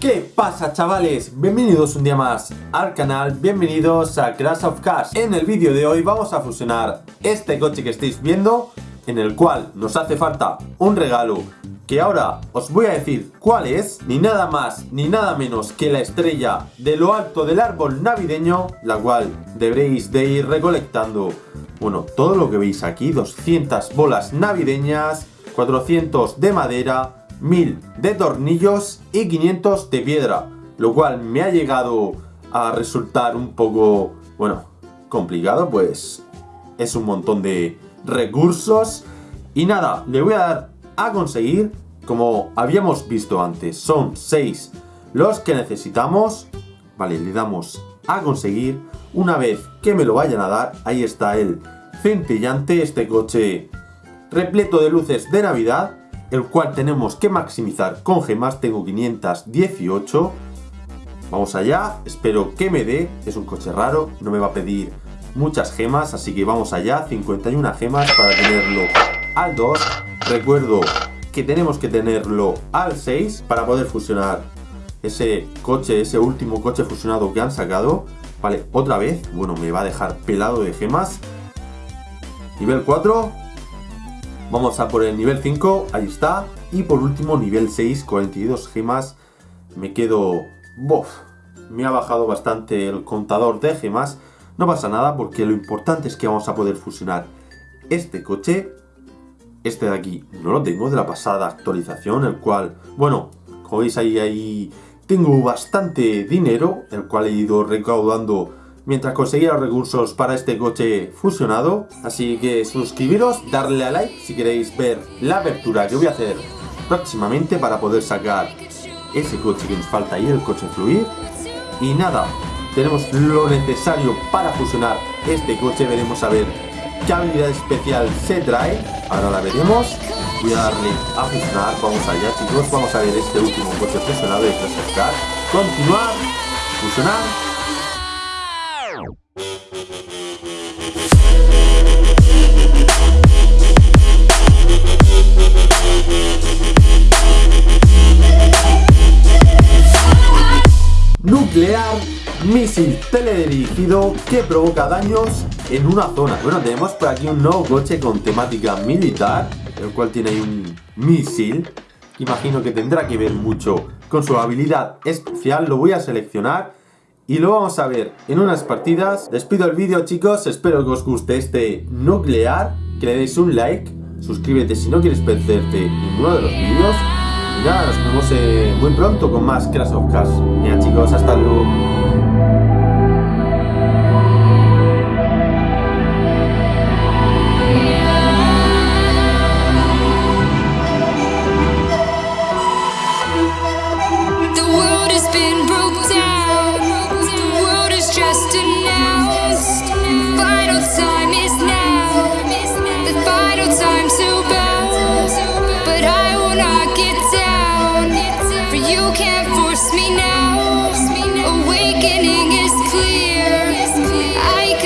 ¿Qué pasa chavales? Bienvenidos un día más al canal, bienvenidos a Crash of Cars En el vídeo de hoy vamos a fusionar este coche que estáis viendo En el cual nos hace falta un regalo Que ahora os voy a decir cuál es Ni nada más ni nada menos que la estrella de lo alto del árbol navideño La cual deberéis de ir recolectando Bueno, todo lo que veis aquí, 200 bolas navideñas 400 de madera 1000 de tornillos y 500 de piedra, lo cual me ha llegado a resultar un poco, bueno, complicado, pues es un montón de recursos. Y nada, le voy a dar a conseguir, como habíamos visto antes, son 6 los que necesitamos. Vale, le damos a conseguir. Una vez que me lo vayan a dar, ahí está el centellante, este coche repleto de luces de Navidad el cual tenemos que maximizar con gemas, tengo 518. Vamos allá, espero que me dé, es un coche raro, no me va a pedir muchas gemas, así que vamos allá, 51 gemas para tenerlo al 2. Recuerdo que tenemos que tenerlo al 6 para poder fusionar ese coche, ese último coche fusionado que han sacado. Vale, otra vez, bueno, me va a dejar pelado de gemas. Nivel 4, Vamos a por el nivel 5, ahí está. Y por último, nivel 6, 42 gemas. Me quedo... Bof, me ha bajado bastante el contador de gemas. No pasa nada porque lo importante es que vamos a poder fusionar este coche. Este de aquí no lo tengo de la pasada actualización, el cual, bueno, como veis ahí, ahí tengo bastante dinero, el cual he ido recaudando mientras conseguía los recursos para este coche fusionado. Así que suscribiros, darle a like si queréis ver la apertura que voy a hacer próximamente para poder sacar ese coche que nos falta ahí, el coche fluir. Y nada, tenemos lo necesario para fusionar este coche, veremos a ver qué habilidad especial se trae. Ahora la veremos. Voy a darle a fusionar, vamos allá chicos, vamos a ver este último coche fusionado Crash Continuar, fusionar nuclear, misil teledirigido que provoca daños en una zona. Bueno, tenemos por aquí un nuevo coche con temática militar, el cual tiene ahí un misil. Imagino que tendrá que ver mucho con su habilidad especial. Lo voy a seleccionar y lo vamos a ver en unas partidas. Despido el vídeo chicos, espero que os guste este nuclear, que le deis un like, suscríbete si no quieres perderte ninguno de los vídeos ya nos vemos eh, muy pronto con más Crash of Cars. Mira chicos, hasta luego.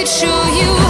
show you